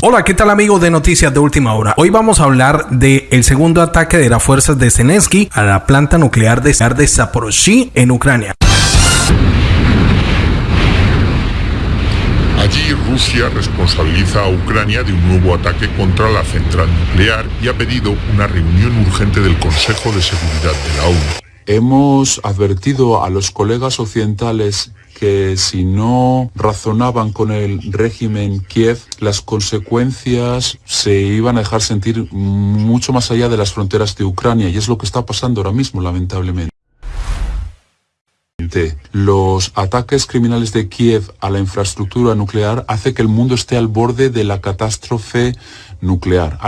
Hola, ¿qué tal amigos de Noticias de Última Hora? Hoy vamos a hablar del el segundo ataque de las fuerzas de Zelensky a la planta nuclear de, de Zaporozhye en Ucrania. Allí Rusia responsabiliza a Ucrania de un nuevo ataque contra la central nuclear y ha pedido una reunión urgente del Consejo de Seguridad de la ONU. Hemos advertido a los colegas occidentales que si no razonaban con el régimen Kiev, las consecuencias se iban a dejar sentir mucho más allá de las fronteras de Ucrania y es lo que está pasando ahora mismo, lamentablemente. Los ataques criminales de Kiev a la infraestructura nuclear hace que el mundo esté al borde de la catástrofe nuclear.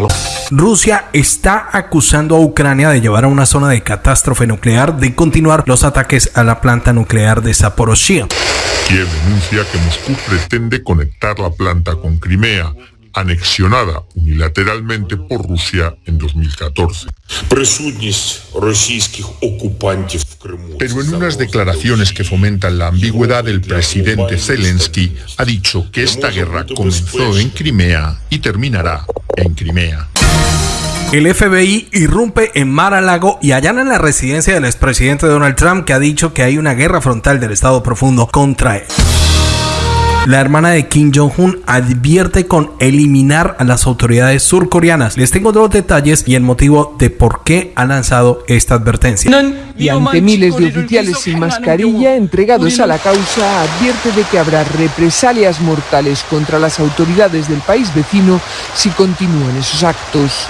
Rusia está acusando a Ucrania de llevar a una zona de catástrofe nuclear de continuar los ataques a la planta nuclear de Zaporozhye. Kiev denuncia que Moscú pretende conectar la planta con Crimea, anexionada unilateralmente por Rusia en 2014. Pero en unas declaraciones que fomentan la ambigüedad, el presidente Zelensky ha dicho que esta guerra comenzó en Crimea y terminará en Crimea. El FBI irrumpe en Mar-a-Lago y allana en la residencia del expresidente Donald Trump que ha dicho que hay una guerra frontal del Estado profundo contra él. La hermana de Kim Jong-un advierte con eliminar a las autoridades surcoreanas. Les tengo dos detalles y el motivo de por qué ha lanzado esta advertencia. Y ante miles de oficiales sin mascarilla entregados a la causa, advierte de que habrá represalias mortales contra las autoridades del país vecino si continúan esos actos.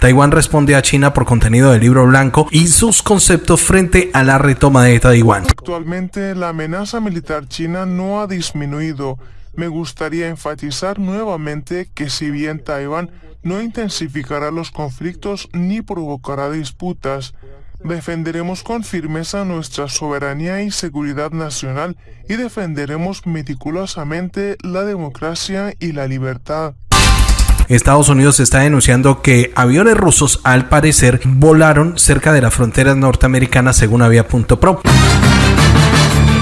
Taiwán responde a China por contenido del libro blanco y sus conceptos frente a la retoma de Taiwán. Actualmente la amenaza militar china no ha disminuido. Me gustaría enfatizar nuevamente que si bien Taiwán no intensificará los conflictos ni provocará disputas, defenderemos con firmeza nuestra soberanía y seguridad nacional y defenderemos meticulosamente la democracia y la libertad. Estados Unidos está denunciando que aviones rusos al parecer volaron cerca de las fronteras norteamericanas según Avia.pro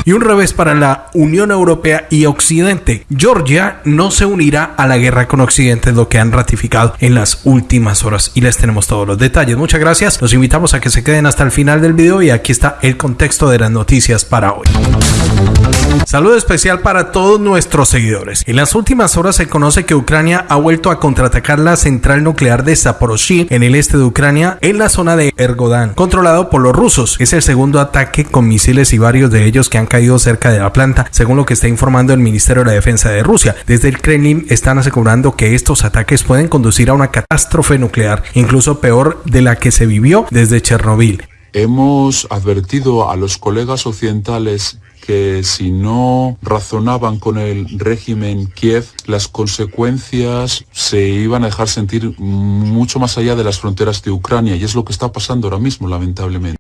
y un revés para la Unión Europea y Occidente. Georgia no se unirá a la guerra con Occidente, lo que han ratificado en las últimas horas y les tenemos todos los detalles. Muchas gracias, los invitamos a que se queden hasta el final del video y aquí está el contexto de las noticias para hoy. Saludo especial para todos nuestros seguidores. En las últimas horas se conoce que Ucrania ha vuelto a contraatacar la central nuclear de Zaporozhye en el este de Ucrania, en la zona de Ergodan, controlado por los rusos. Es el segundo ataque con misiles y varios de ellos que han caído cerca de la planta, según lo que está informando el Ministerio de la Defensa de Rusia. Desde el Kremlin están asegurando que estos ataques pueden conducir a una catástrofe nuclear, incluso peor de la que se vivió desde Chernobyl. Hemos advertido a los colegas occidentales que si no razonaban con el régimen Kiev, las consecuencias se iban a dejar sentir mucho más allá de las fronteras de Ucrania y es lo que está pasando ahora mismo, lamentablemente.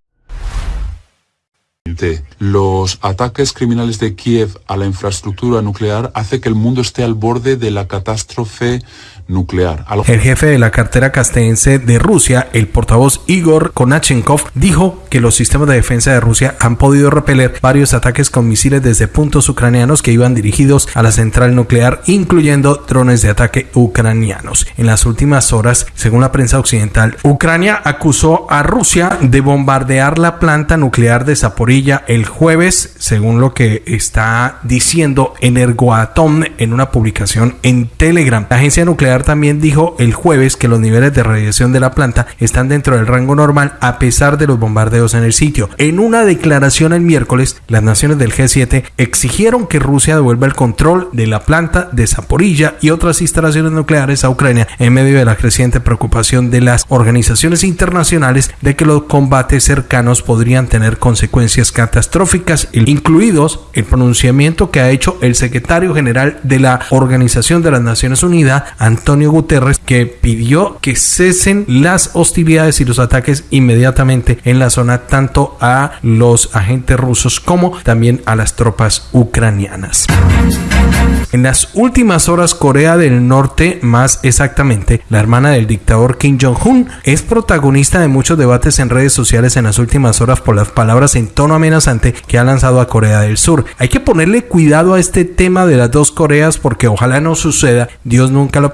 Los ataques criminales de Kiev a la infraestructura nuclear hace que el mundo esté al borde de la catástrofe nuclear. El jefe de la cartera castellense de Rusia, el portavoz Igor Konachenkov, dijo que los sistemas de defensa de Rusia han podido repeler varios ataques con misiles desde puntos ucranianos que iban dirigidos a la central nuclear, incluyendo drones de ataque ucranianos. En las últimas horas, según la prensa occidental, Ucrania acusó a Rusia de bombardear la planta nuclear de Zaporilla el jueves, según lo que está diciendo Energoatom en una publicación en Telegram. La agencia nuclear también dijo el jueves que los niveles de radiación de la planta están dentro del rango normal a pesar de los bombardeos en el sitio. En una declaración el miércoles, las naciones del G7 exigieron que Rusia devuelva el control de la planta de Zaporilla y otras instalaciones nucleares a Ucrania en medio de la creciente preocupación de las organizaciones internacionales de que los combates cercanos podrían tener consecuencias catastróficas, incluidos el pronunciamiento que ha hecho el secretario general de la Organización de las Naciones Unidas, Antonio Antonio Guterres, que pidió que cesen las hostilidades y los ataques inmediatamente en la zona, tanto a los agentes rusos como también a las tropas ucranianas. En las últimas horas, Corea del Norte, más exactamente, la hermana del dictador Kim Jong-un, es protagonista de muchos debates en redes sociales en las últimas horas por las palabras en tono amenazante que ha lanzado a Corea del Sur. Hay que ponerle cuidado a este tema de las dos Coreas porque ojalá no suceda, Dios nunca lo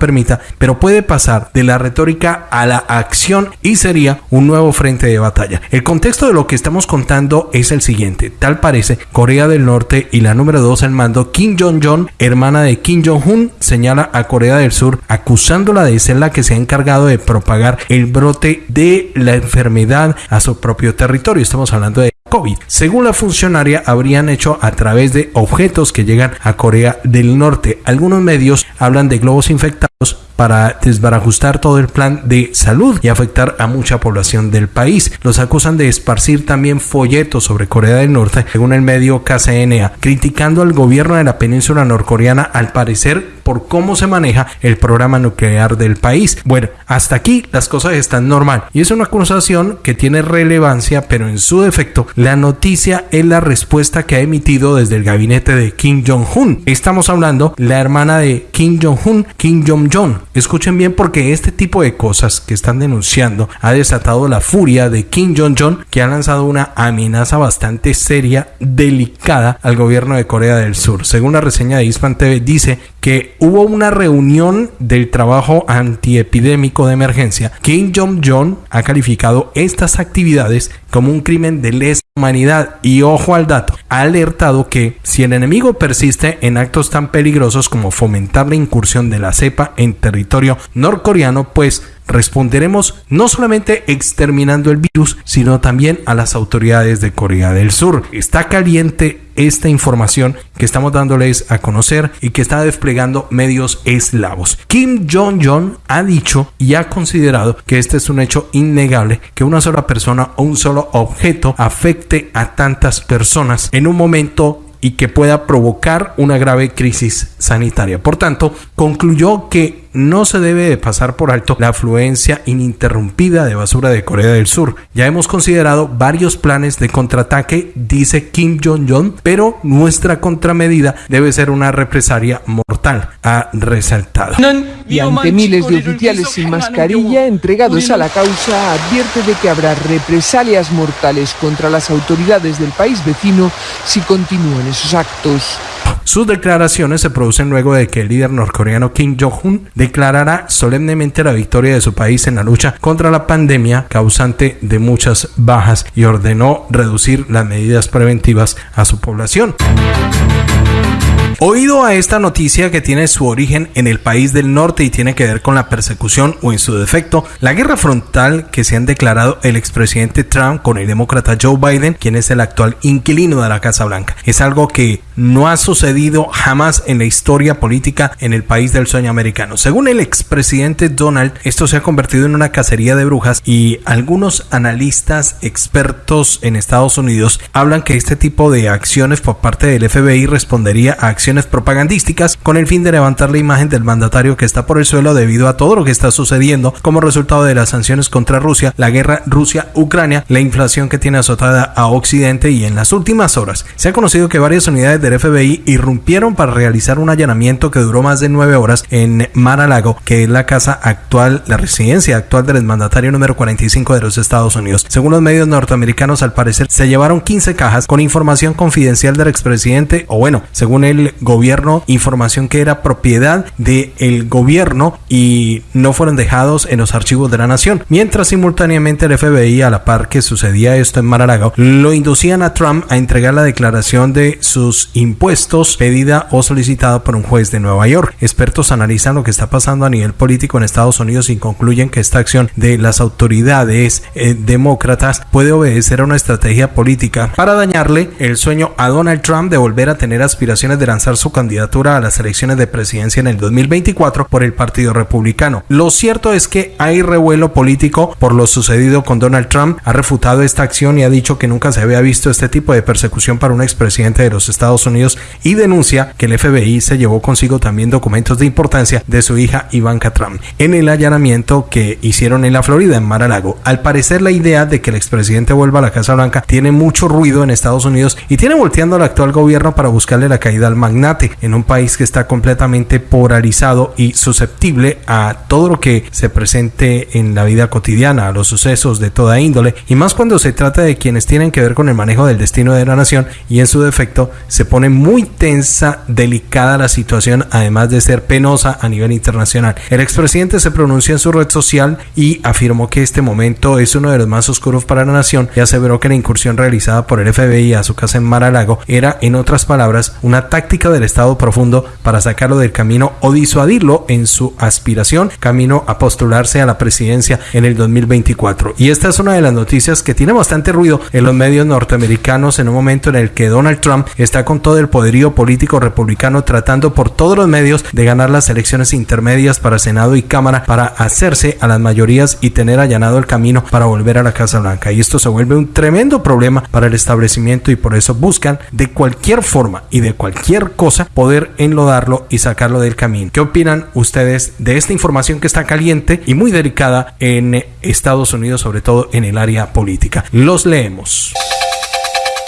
pero puede pasar de la retórica a la acción y sería un nuevo frente de batalla. El contexto de lo que estamos contando es el siguiente. Tal parece, Corea del Norte y la número 2 al mando, Kim Jong-un, hermana de Kim Jong-un, señala a Corea del Sur acusándola de ser la que se ha encargado de propagar el brote de la enfermedad a su propio territorio. Estamos hablando de COVID. Según la funcionaria, habrían hecho a través de objetos que llegan a Corea del Norte. Algunos medios hablan de globos infectados para desbarajustar todo el plan de salud y afectar a mucha población del país. Los acusan de esparcir también folletos sobre Corea del Norte, según el medio KCNA, criticando al gobierno de la península norcoreana al parecer por cómo se maneja el programa nuclear del país. Bueno, hasta aquí las cosas están normal y es una acusación que tiene relevancia, pero en su defecto la noticia es la respuesta que ha emitido desde el gabinete de Kim Jong-un. Estamos hablando la hermana de Kim Jong-un, Kim Escuchen bien porque este tipo de cosas que están denunciando ha desatado la furia de Kim Jong-un que ha lanzado una amenaza bastante seria, delicada al gobierno de Corea del Sur. Según la reseña de Hispan TV dice que hubo una reunión del trabajo antiepidémico de emergencia. Kim Jong-un ha calificado estas actividades como un crimen de lesa humanidad. Y ojo al dato, ha alertado que si el enemigo persiste en actos tan peligrosos como fomentar la incursión de la cepa en territorio norcoreano, pues responderemos no solamente exterminando el virus, sino también a las autoridades de Corea del Sur. Está caliente esta información que estamos dándoles a conocer y que está desplegando medios eslavos. Kim Jong-un ha dicho y ha considerado que este es un hecho innegable, que una sola persona o un solo objeto afecte a tantas personas en un momento y que pueda provocar una grave crisis sanitaria. Por tanto, concluyó que no se debe de pasar por alto la afluencia ininterrumpida de basura de Corea del Sur. Ya hemos considerado varios planes de contraataque, dice Kim Jong-un, pero nuestra contramedida debe ser una represalia mortal, ha resaltado. Y ante miles de oficiales sin mascarilla entregados a la causa, advierte de que habrá represalias mortales contra las autoridades del país vecino si continúan esos actos. Sus declaraciones se producen luego de que el líder norcoreano Kim Jong-un declarara solemnemente la victoria de su país en la lucha contra la pandemia causante de muchas bajas y ordenó reducir las medidas preventivas a su población. Oído a esta noticia que tiene su origen en el país del norte y tiene que ver con la persecución o en su defecto, la guerra frontal que se han declarado el expresidente Trump con el demócrata Joe Biden, quien es el actual inquilino de la Casa Blanca. Es algo que no ha sucedido jamás en la historia política en el país del sueño americano. Según el expresidente Donald, esto se ha convertido en una cacería de brujas y algunos analistas expertos en Estados Unidos hablan que este tipo de acciones por parte del FBI respondería a acciones propagandísticas con el fin de levantar la imagen del mandatario que está por el suelo debido a todo lo que está sucediendo como resultado de las sanciones contra Rusia, la guerra Rusia-Ucrania, la inflación que tiene azotada a Occidente y en las últimas horas se ha conocido que varias unidades del FBI irrumpieron para realizar un allanamiento que duró más de nueve horas en Mar-a-Lago, que es la casa actual, la residencia actual del mandatario número 45 de los Estados Unidos. Según los medios norteamericanos, al parecer se llevaron 15 cajas con información confidencial del expresidente, o bueno, según el gobierno información que era propiedad del gobierno y no fueron dejados en los archivos de la nación. Mientras simultáneamente el FBI, a la par que sucedía esto en Maralago, lo inducían a Trump a entregar la declaración de sus impuestos pedida o solicitada por un juez de Nueva York. Expertos analizan lo que está pasando a nivel político en Estados Unidos y concluyen que esta acción de las autoridades eh, demócratas puede obedecer a una estrategia política para dañarle el sueño a Donald Trump de volver a tener aspiraciones de lanzar su candidatura a las elecciones de presidencia en el 2024 por el Partido Republicano. Lo cierto es que hay revuelo político por lo sucedido con Donald Trump. Ha refutado esta acción y ha dicho que nunca se había visto este tipo de persecución para un expresidente de los Estados Unidos y denuncia que el FBI se llevó consigo también documentos de importancia de su hija Ivanka Trump en el allanamiento que hicieron en la Florida, en Mar-a-Lago. Al parecer la idea de que el expresidente vuelva a la Casa Blanca tiene mucho ruido en Estados Unidos y tiene volteando al actual gobierno para buscarle la caída al magnate en un país que está completamente polarizado y susceptible a todo lo que se presente en la vida cotidiana, a los sucesos de toda índole y más cuando se trata de quienes tienen que ver con el manejo del destino de la nación y en su defecto se pone muy tensa, delicada la situación, además de ser penosa a nivel internacional. El expresidente se pronunció en su red social y afirmó que este momento es uno de los más oscuros para la nación y aseveró que la incursión realizada por el FBI a su casa en Mar-a-Lago era, en otras palabras, una táctica del Estado profundo para sacarlo del camino o disuadirlo en su aspiración camino a postularse a la presidencia en el 2024. Y esta es una de las noticias que tiene bastante ruido en los medios norteamericanos en un momento en el que Donald Trump está con todo el poderío político republicano tratando por todos los medios de ganar las elecciones intermedias para Senado y Cámara para hacerse a las mayorías y tener allanado el camino para volver a la Casa Blanca. Y esto se vuelve un tremendo problema para el establecimiento y por eso buscan de cualquier forma y de cualquier cosa poder enlodarlo y sacarlo del camino. ¿Qué opinan ustedes de esta información que está caliente y muy delicada en Estados Unidos, sobre todo en el área política? Los leemos.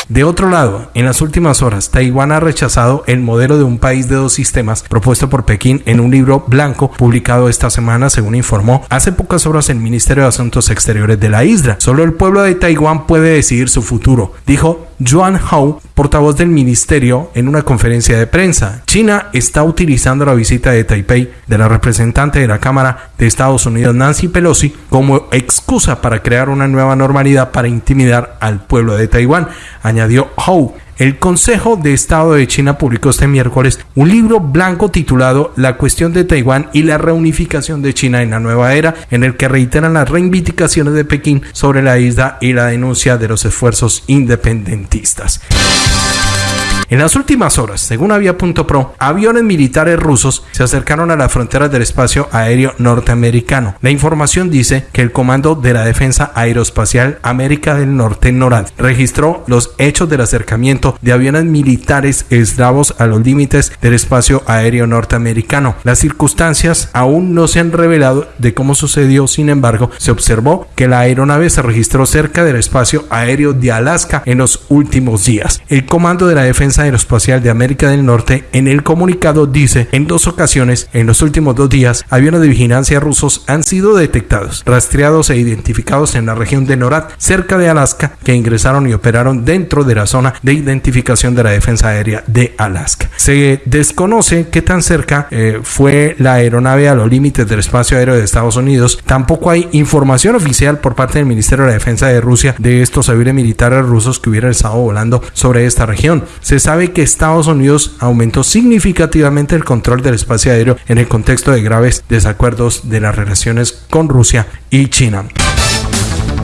De otro lado, en las últimas horas, Taiwán ha rechazado el modelo de un país de dos sistemas propuesto por Pekín en un libro blanco publicado esta semana, según informó hace pocas horas el Ministerio de Asuntos Exteriores de la isla. Solo el pueblo de Taiwán puede decidir su futuro, dijo Yuan Hao, portavoz del ministerio, en una conferencia de prensa. China está utilizando la visita de Taipei de la representante de la Cámara de Estados Unidos, Nancy Pelosi, como excusa para crear una nueva normalidad para intimidar al pueblo de Taiwán, añadió Hou. El Consejo de Estado de China publicó este miércoles un libro blanco titulado La cuestión de Taiwán y la reunificación de China en la nueva era, en el que reiteran las reivindicaciones de Pekín sobre la isla y la denuncia de los esfuerzos independentistas. En las últimas horas, según Avia.pro, aviones militares rusos se acercaron a las fronteras del espacio aéreo norteamericano. La información dice que el Comando de la Defensa Aeroespacial América del Norte, NORAD, registró los hechos del acercamiento de aviones militares eslavos a los límites del espacio aéreo norteamericano. Las circunstancias aún no se han revelado de cómo sucedió, sin embargo, se observó que la aeronave se registró cerca del espacio aéreo de Alaska en los últimos días. El Comando de la Defensa Aeroespacial de América del Norte en el comunicado dice, en dos ocasiones, en los últimos dos días, aviones de vigilancia rusos han sido detectados, rastreados e identificados en la región de NORAD, cerca de Alaska, que ingresaron y operaron dentro de la zona de identificación de la defensa aérea de Alaska. Se desconoce qué tan cerca eh, fue la aeronave a los límites del espacio aéreo de Estados Unidos. Tampoco hay información oficial por parte del Ministerio de la Defensa de Rusia de estos aviones militares rusos que hubieran estado volando sobre esta región. Se sabe que Estados Unidos aumentó significativamente el control del espacio aéreo en el contexto de graves desacuerdos de las relaciones con Rusia y China.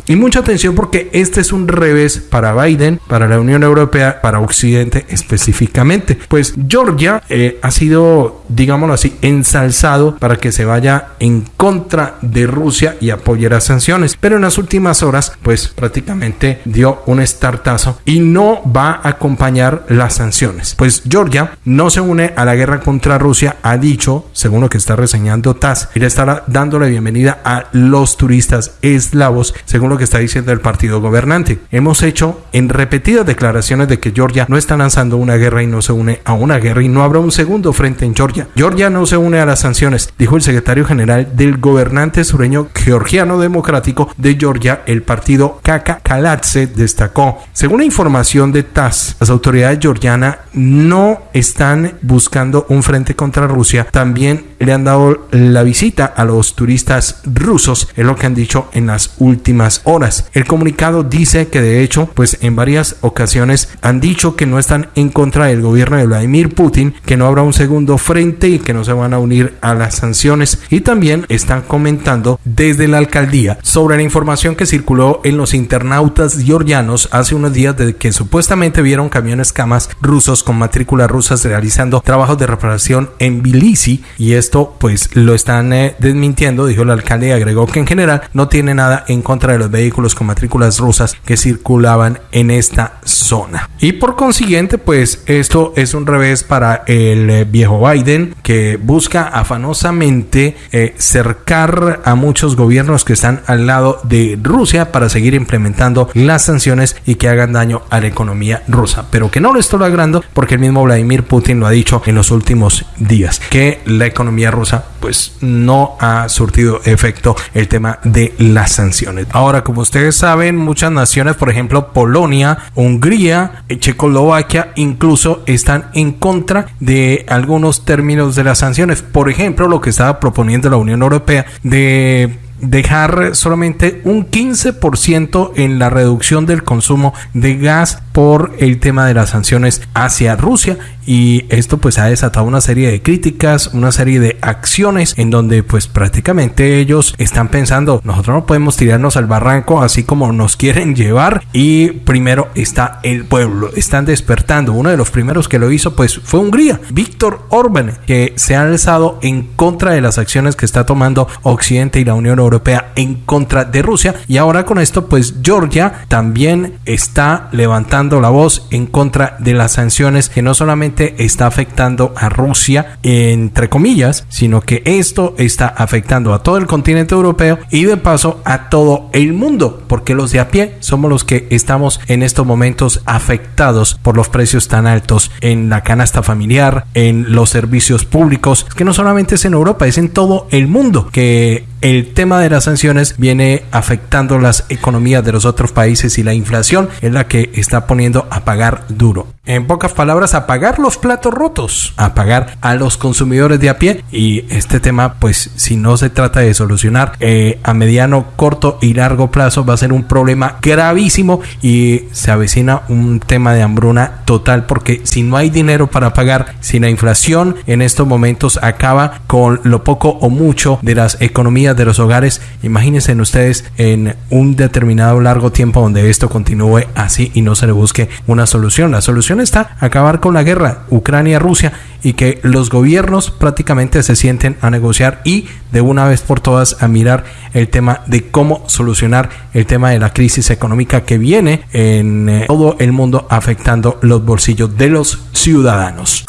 Y mucha atención porque este es un revés para Biden, para la Unión Europea, para Occidente específicamente. Pues Georgia eh, ha sido, digámoslo así, ensalzado para que se vaya en contra de Rusia y apoye las sanciones. Pero en las últimas horas, pues prácticamente dio un estartazo y no va a acompañar las sanciones. Pues Georgia no se une a la guerra contra Rusia, ha dicho, según lo que está reseñando TAS, y le estará dando la bienvenida a los turistas eslavos, según lo que está diciendo el partido gobernante. Hemos hecho en repetidas declaraciones de que Georgia no está lanzando una guerra y no se une a una guerra y no habrá un segundo frente en Georgia. Georgia no se une a las sanciones, dijo el secretario general del gobernante sureño georgiano democrático de Georgia, el partido Kaka Kalatse, destacó. Según la información de TAS, las autoridades georgianas no están buscando un frente contra Rusia, también le han dado la visita a los turistas rusos, es lo que han dicho en las últimas horas. El comunicado dice que de hecho, pues en varias ocasiones han dicho que no están en contra del gobierno de Vladimir Putin, que no habrá un segundo frente y que no se van a unir a las sanciones. Y también están comentando desde la alcaldía sobre la información que circuló en los internautas georgianos hace unos días de que supuestamente vieron camiones camas rusos con matrículas rusas realizando trabajos de reparación en Tbilisi y esto pues lo están eh, desmintiendo, dijo el alcalde y agregó que en general no tiene nada en contra de los vehículos con matrículas rusas que circulaban en esta zona. Y por consiguiente, pues esto es un revés para el eh, viejo Biden que busca afanosamente eh, cercar a muchos gobiernos que están al lado de Rusia para seguir implementando las sanciones y que hagan daño a la economía rusa, pero que no lo está logrando porque el mismo Vladimir Putin lo ha dicho en los últimos días, que la economía rusa pues no ha surtido efecto el tema de las sanciones. Ahora, como ustedes saben, muchas naciones, por ejemplo, Polonia, Hungría, Checoslovaquia, incluso están en contra de algunos términos de las sanciones. Por ejemplo, lo que estaba proponiendo la Unión Europea de dejar solamente un 15% en la reducción del consumo de gas por el tema de las sanciones hacia Rusia. Y esto pues ha desatado una serie de críticas, una serie de acciones en donde pues prácticamente ellos están pensando nosotros no podemos tirarnos al barranco así como nos quieren llevar y primero está el pueblo, están despertando, uno de los primeros que lo hizo pues fue Hungría, Víctor Orban que se ha alzado en contra de las acciones que está tomando Occidente y la Unión Europea Europea en contra de Rusia. Y ahora con esto, pues Georgia también está levantando la voz en contra de las sanciones que no solamente está afectando a Rusia, entre comillas, sino que esto está afectando a todo el continente europeo y de paso a todo el mundo, porque los de a pie somos los que estamos en estos momentos afectados por los precios tan altos en la canasta familiar, en los servicios públicos, que no solamente es en Europa, es en todo el mundo que el tema de las sanciones viene afectando las economías de los otros países y la inflación es la que está poniendo a pagar duro. En pocas palabras, a pagar los platos rotos, a pagar a los consumidores de a pie. Y este tema, pues si no se trata de solucionar eh, a mediano, corto y largo plazo, va a ser un problema gravísimo y se avecina un tema de hambruna total porque si no hay dinero para pagar, si la inflación en estos momentos acaba con lo poco o mucho de las economías de los hogares, imagínense ustedes en un determinado largo tiempo donde esto continúe así y no se le busque una solución. La solución está acabar con la guerra Ucrania-Rusia y que los gobiernos prácticamente se sienten a negociar y de una vez por todas a mirar el tema de cómo solucionar el tema de la crisis económica que viene en eh, todo el mundo afectando los bolsillos de los ciudadanos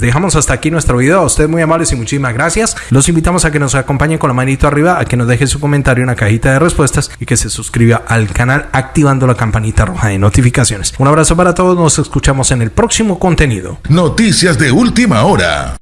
dejamos hasta aquí nuestro video. A ustedes muy amables y muchísimas gracias. Los invitamos a que nos acompañen con la manito arriba, a que nos dejen su comentario en la cajita de respuestas y que se suscriba al canal activando la campanita roja de notificaciones. Un abrazo para todos. Nos escuchamos en el próximo contenido. Noticias de última hora.